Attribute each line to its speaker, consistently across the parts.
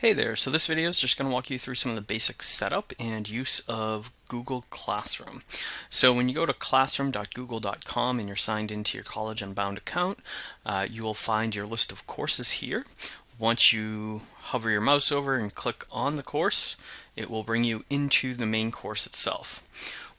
Speaker 1: Hey there, so this video is just going to walk you through some of the basic setup and use of Google Classroom. So when you go to classroom.google.com and you're signed into your College Unbound account, uh, you will find your list of courses here. Once you hover your mouse over and click on the course, it will bring you into the main course itself.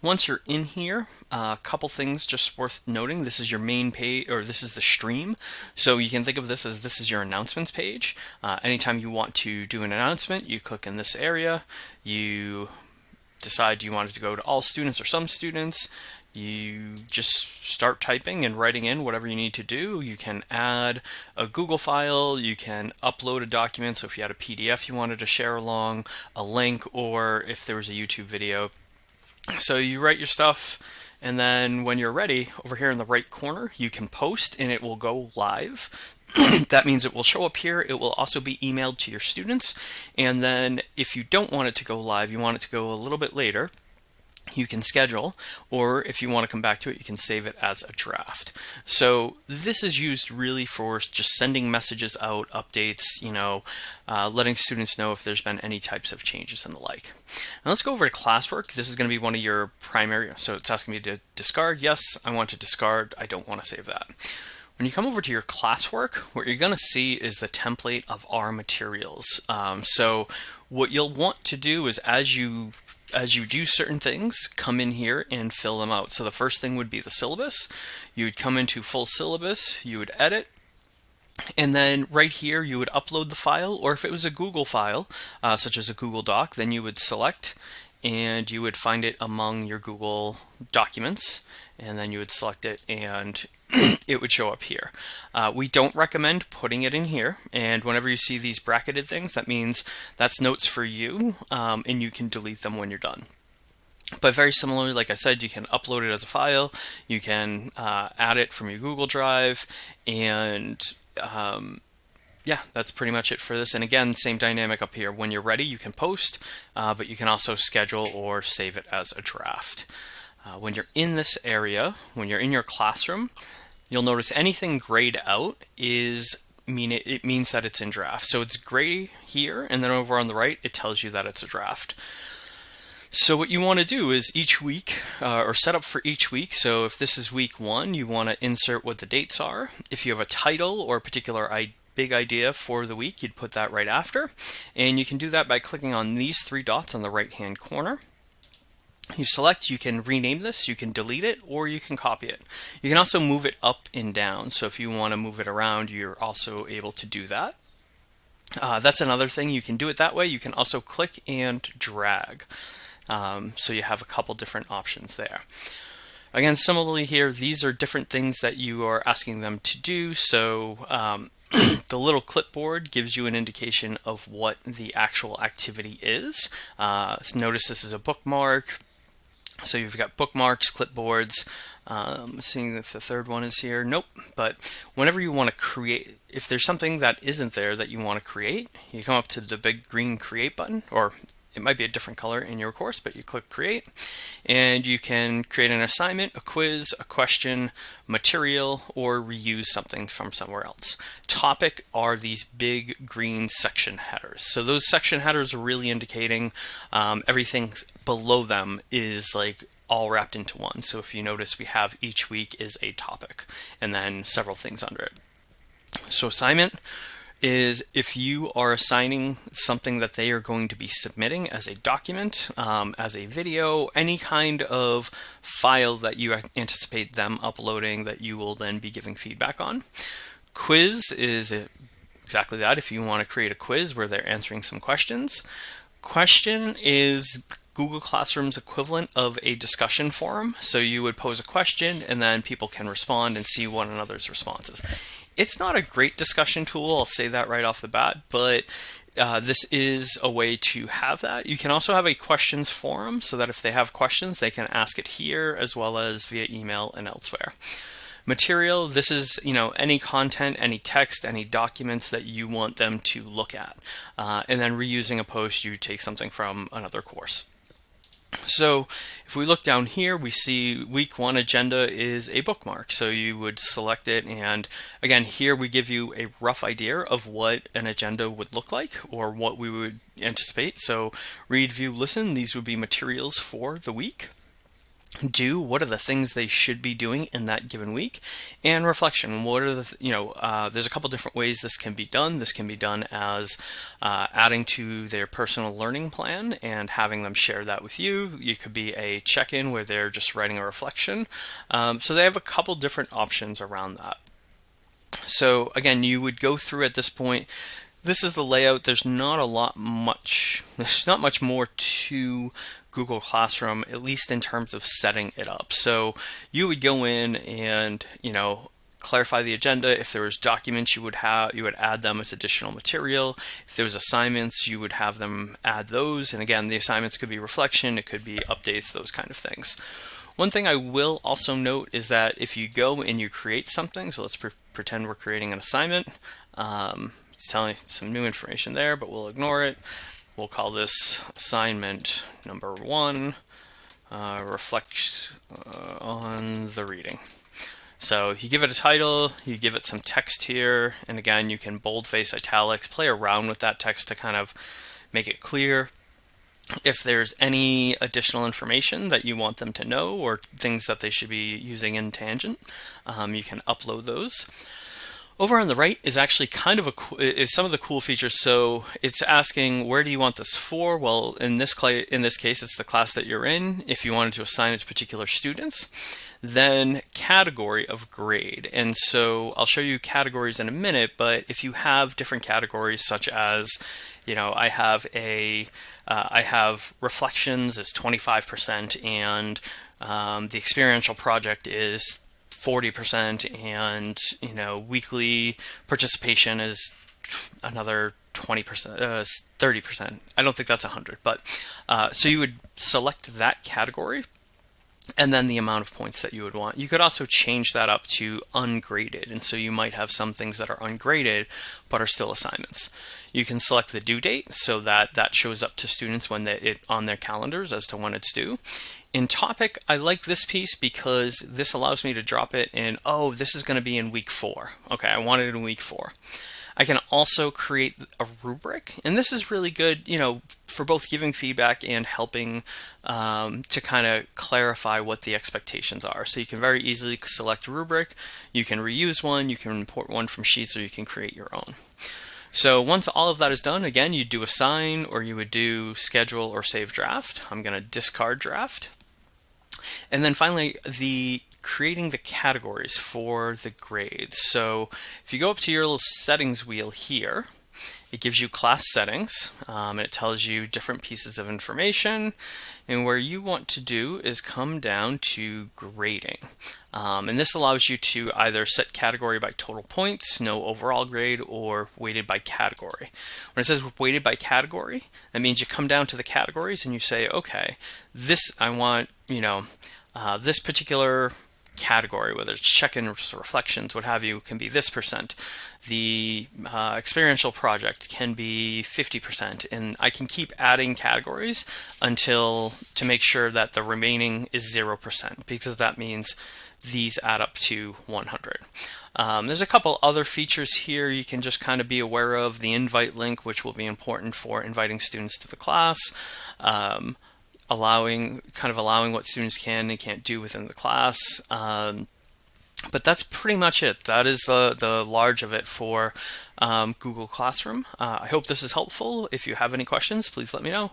Speaker 1: Once you're in here, a uh, couple things just worth noting. This is your main page, or this is the stream. So you can think of this as this is your announcements page. Uh, anytime you want to do an announcement, you click in this area. You decide you wanted to go to all students or some students. You just start typing and writing in whatever you need to do. You can add a Google file, you can upload a document, so if you had a PDF you wanted to share along, a link, or if there was a YouTube video, so you write your stuff and then when you're ready, over here in the right corner, you can post and it will go live. that means it will show up here. It will also be emailed to your students. And then if you don't want it to go live, you want it to go a little bit later, you can schedule, or if you want to come back to it, you can save it as a draft. So this is used really for just sending messages out, updates, you know, uh, letting students know if there's been any types of changes and the like. Now let's go over to classwork. This is going to be one of your primary, so it's asking me to discard. Yes, I want to discard. I don't want to save that. When you come over to your classwork, what you're going to see is the template of our materials. Um, so what you'll want to do is as you as you do certain things, come in here and fill them out. So the first thing would be the syllabus. You would come into full syllabus, you would edit, and then right here you would upload the file, or if it was a Google file, uh, such as a Google Doc, then you would select and you would find it among your Google documents and then you would select it and it would show up here. Uh, we don't recommend putting it in here and whenever you see these bracketed things that means that's notes for you um, and you can delete them when you're done. But very similarly, like I said, you can upload it as a file, you can uh, add it from your Google Drive, and um, yeah, that's pretty much it for this. And again, same dynamic up here. When you're ready, you can post, uh, but you can also schedule or save it as a draft. Uh, when you're in this area, when you're in your classroom, you'll notice anything grayed out is mean it, it means that it's in draft. So it's gray here, and then over on the right, it tells you that it's a draft. So what you want to do is each week, uh, or set up for each week. So if this is week one, you want to insert what the dates are. If you have a title or a particular big idea for the week, you'd put that right after. And you can do that by clicking on these three dots on the right hand corner. You select, you can rename this, you can delete it, or you can copy it. You can also move it up and down. So if you want to move it around, you're also able to do that. Uh, that's another thing. You can do it that way. You can also click and drag. Um, so you have a couple different options there. Again, similarly here, these are different things that you are asking them to do. So um, the little clipboard gives you an indication of what the actual activity is. Uh, so notice this is a bookmark. So you've got bookmarks, clipboards, um, seeing if the third one is here. Nope. But whenever you want to create, if there's something that isn't there that you want to create, you come up to the big green create button, or it might be a different color in your course, but you click create and you can create an assignment, a quiz, a question, material, or reuse something from somewhere else. Topic are these big green section headers. So those section headers are really indicating um, everything below them is like all wrapped into one. So if you notice, we have each week is a topic and then several things under it. So assignment, is if you are assigning something that they are going to be submitting as a document, um, as a video, any kind of file that you anticipate them uploading that you will then be giving feedback on. Quiz is exactly that if you want to create a quiz where they're answering some questions. Question is Google Classroom's equivalent of a discussion forum. So you would pose a question and then people can respond and see one another's responses. It's not a great discussion tool, I'll say that right off the bat, but uh, this is a way to have that. You can also have a questions forum so that if they have questions, they can ask it here as well as via email and elsewhere. Material, this is you know any content, any text, any documents that you want them to look at. Uh, and then reusing a post, you take something from another course. So if we look down here, we see week one agenda is a bookmark. So you would select it. And again, here we give you a rough idea of what an agenda would look like or what we would anticipate. So read, view, listen, these would be materials for the week do what are the things they should be doing in that given week and reflection. What are the you know uh, there's a couple different ways this can be done. This can be done as uh, adding to their personal learning plan and having them share that with you. You could be a check-in where they're just writing a reflection. Um, so they have a couple different options around that. So again you would go through at this point this is the layout. There's not a lot much there's not much more to Google Classroom, at least in terms of setting it up. So you would go in and, you know, clarify the agenda. If there was documents, you would have you would add them as additional material. If there was assignments, you would have them add those. And again, the assignments could be reflection, it could be updates, those kind of things. One thing I will also note is that if you go and you create something, so let's pre pretend we're creating an assignment. Um, it's telling some new information there, but we'll ignore it. We'll call this assignment number one, uh, reflect uh, on the reading. So you give it a title, you give it some text here, and again, you can boldface italics, play around with that text to kind of make it clear. If there's any additional information that you want them to know or things that they should be using in Tangent, um, you can upload those. Over on the right is actually kind of a is some of the cool features. So it's asking where do you want this for? Well, in this in this case, it's the class that you're in. If you wanted to assign it to particular students, then category of grade. And so I'll show you categories in a minute. But if you have different categories, such as you know, I have a uh, I have reflections is 25% and um, the experiential project is 40% and you know weekly participation is another 20% uh, 30% i don't think that's 100 but uh, so you would select that category and then the amount of points that you would want. You could also change that up to ungraded, and so you might have some things that are ungraded but are still assignments. You can select the due date so that that shows up to students when they, it on their calendars as to when it's due. In topic, I like this piece because this allows me to drop it in, oh, this is going to be in week four. Okay, I want it in week four. I can also create a rubric, and this is really good, you know, for both giving feedback and helping um, to kind of clarify what the expectations are. So you can very easily select a rubric, you can reuse one, you can import one from Sheets, or you can create your own. So once all of that is done, again, you do assign or you would do schedule or save draft. I'm going to discard draft. And then finally, the creating the categories for the grades. So if you go up to your little settings wheel here, it gives you class settings um, and it tells you different pieces of information. And where you want to do is come down to grading. Um, and this allows you to either set category by total points no overall grade or weighted by category. When it says weighted by category that means you come down to the categories and you say okay this I want you know uh, this particular category, whether it's check-ins, reflections, what have you, can be this percent. The uh, experiential project can be 50%, and I can keep adding categories until to make sure that the remaining is 0%, because that means these add up to 100. Um, there's a couple other features here you can just kind of be aware of. The invite link, which will be important for inviting students to the class. Um, allowing kind of allowing what students can and can't do within the class. Um, but that's pretty much it. That is the, the large of it for um, Google Classroom. Uh, I hope this is helpful. If you have any questions, please let me know.